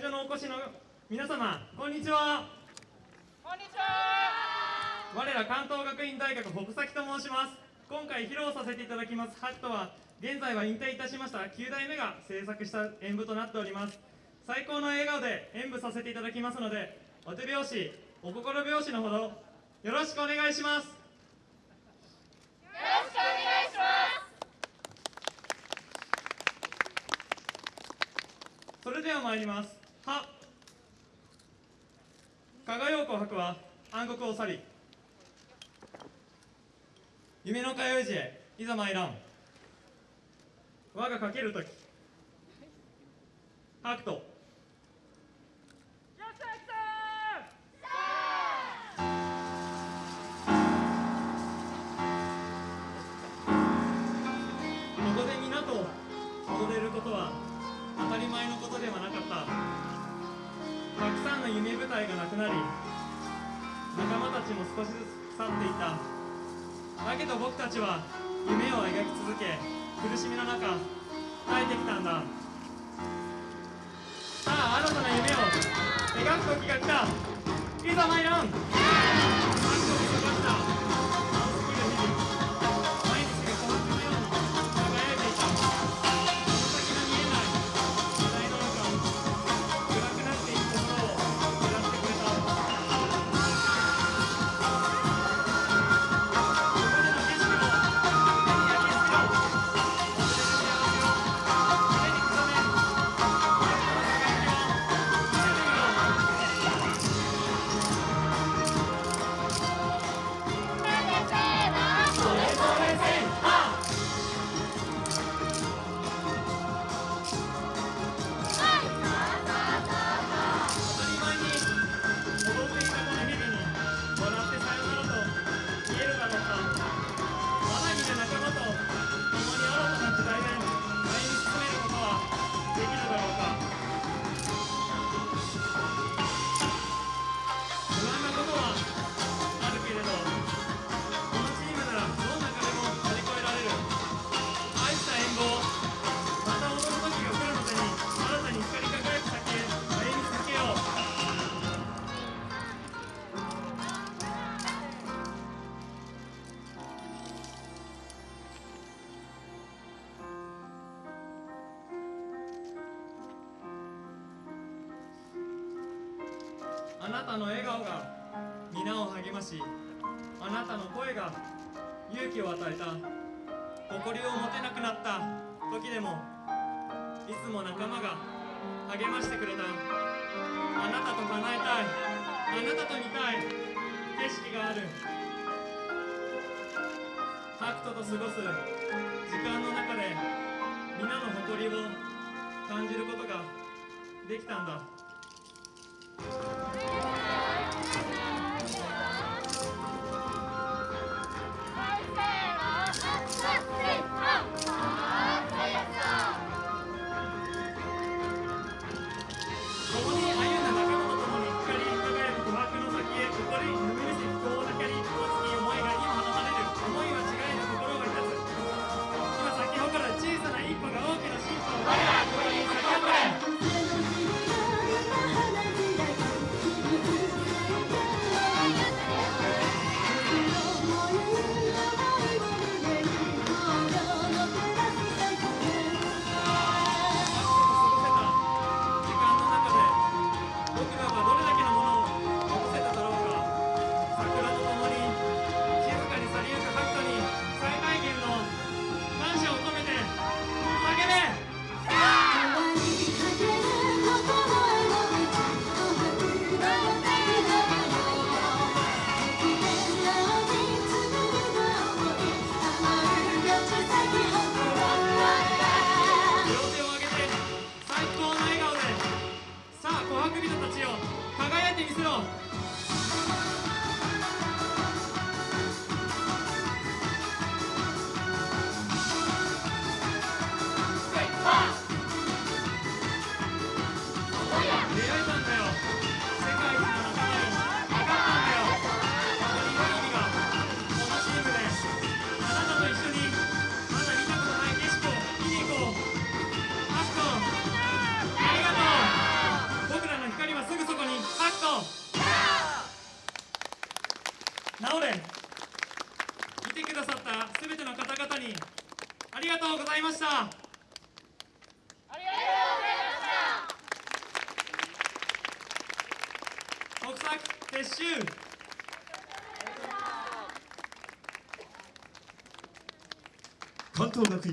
場のお越しの皆様こんにちは。こんにちは。我ら関東学院大学北崎と申します。今回披露させていただきます。ハットは現在は引退いたしました。9代目が制作した演舞となっております。最高の笑顔で演舞させていただきますのでお手拍子お心拍子のほどよろしくお願いします。よろしくお願いします。それでは参りますは。加賀陽子博は暗黒を去り夢の通い路へいざ参らん。我がかける時。白との夢舞台がなくなり仲間たちも少しずつ腐っていた。だけど僕たちは夢を描き続け苦しみの中耐えてきたんだ。さあ新たな夢を描く時が来た。いざ参らんあなたの笑顔が皆を励ましあなたの声が勇気を与えた誇りを持てなくなった時でもいつも仲間が励ましてくれた。あなたと叶えたいあなたと見たい景色がある。ハクトと過ごす時間の中で皆の誇りを感じることができたんだ。たちを輝いてみせろ。直れ。てくださったすべての方々にありがとうございました。ありがとうございました。国策撤収。関東学院